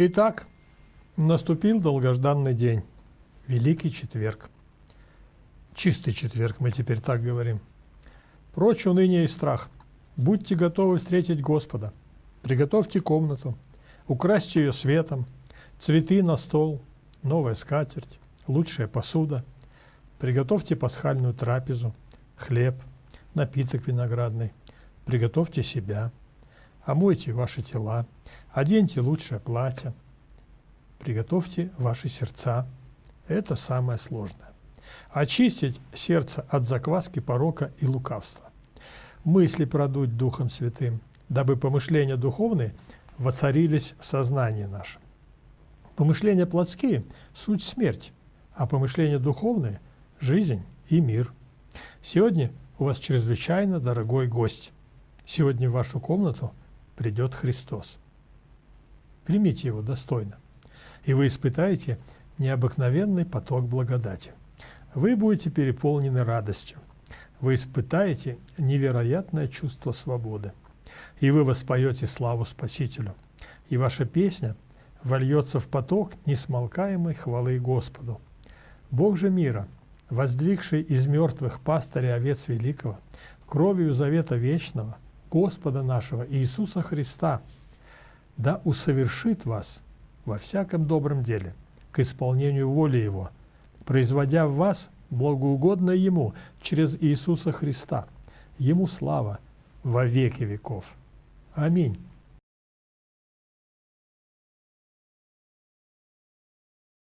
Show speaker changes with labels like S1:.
S1: Итак, наступил долгожданный день, Великий Четверг. Чистый четверг, мы теперь так говорим. Прочь уныние и страх. Будьте готовы встретить Господа. Приготовьте комнату, украсьте ее светом, цветы на стол, новая скатерть, лучшая посуда. Приготовьте пасхальную трапезу, хлеб, напиток виноградный. Приготовьте себя, омойте ваши тела, оденьте лучшее платье, приготовьте ваши сердца. Это самое сложное. Очистить сердце от закваски, порока и лукавства. Мысли продуть Духом Святым, дабы помышления духовные воцарились в сознании нашем. Помышления плотские – суть смерть, а помышления духовные – жизнь и мир. Сегодня у вас чрезвычайно дорогой гость. Сегодня в вашу комнату придет Христос. Примите его достойно, и вы испытаете необыкновенный поток благодати. Вы будете переполнены радостью. Вы испытаете невероятное чувство свободы. И вы воспоете славу Спасителю. И ваша песня вольется в поток несмолкаемой хвалы Господу. Бог же мира, воздвигший из мертвых пастыря овец великого, кровью завета вечного, Господа нашего Иисуса Христа, да усовершит вас во всяком добром деле, к исполнению воли Его, производя в вас благоугодно Ему через Иисуса Христа. Ему слава во веки веков. Аминь.